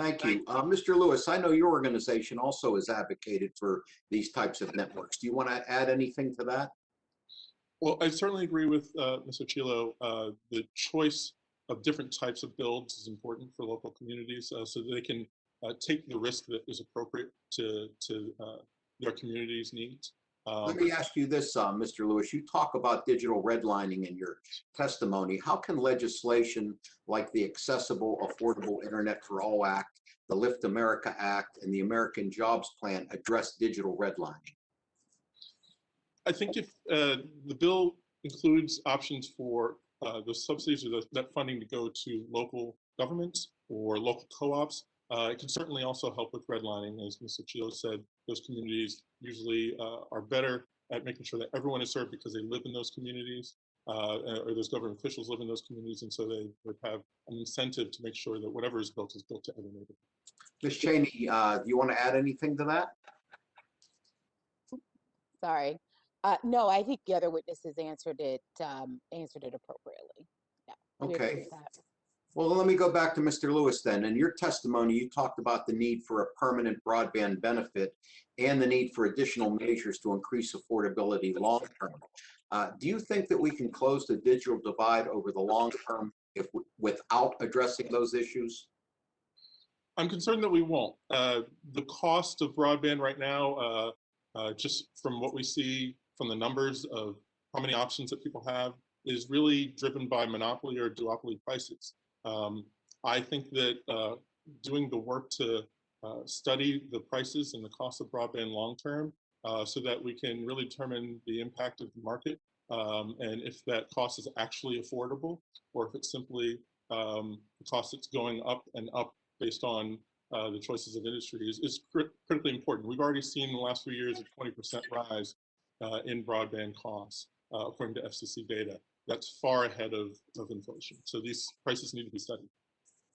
Thank you. Uh, Mr. Lewis, I know your organization also has advocated for these types of networks. Do you want to add anything to that? Well, I certainly agree with uh, Mr. Chilo. Uh, the choice of different types of builds is important for local communities uh, so that they can uh, take the risk that is appropriate to, to uh, their community's needs. Um, Let me ask you this, uh, Mr. Lewis. You talk about digital redlining in your testimony. How can legislation like the Accessible Affordable Internet for All Act, the Lift America Act, and the American Jobs Plan address digital redlining? I think if uh, the bill includes options for uh, the subsidies or the, that funding to go to local governments or local co-ops, uh, it can certainly also help with redlining. As Mr. Chilo said, those communities usually uh, are better at making sure that everyone is served because they live in those communities uh, or those government officials live in those communities. And so they would have an incentive to make sure that whatever is built is built to every neighborhood. Ms. Cheney, uh, do you want to add anything to that? Sorry. Uh, no, I think the other witnesses answered it, um, answered it appropriately. Yeah. we agree Okay. Well, let me go back to Mr. Lewis then. In your testimony, you talked about the need for a permanent broadband benefit and the need for additional measures to increase affordability long term. Uh, do you think that we can close the digital divide over the long term if without addressing those issues? I'm concerned that we won't. Uh, the cost of broadband right now, uh, uh, just from what we see from the numbers of how many options that people have, is really driven by monopoly or duopoly prices. Um, I think that uh, doing the work to uh, study the prices and the cost of broadband long term uh, so that we can really determine the impact of the market um, and if that cost is actually affordable or if it's simply um, the cost that's going up and up based on uh, the choices of industry is, is crit critically important. We've already seen in the last few years a 20% rise uh, in broadband costs, uh, according to FCC data. That's far ahead of, of inflation. So these prices need to be studied.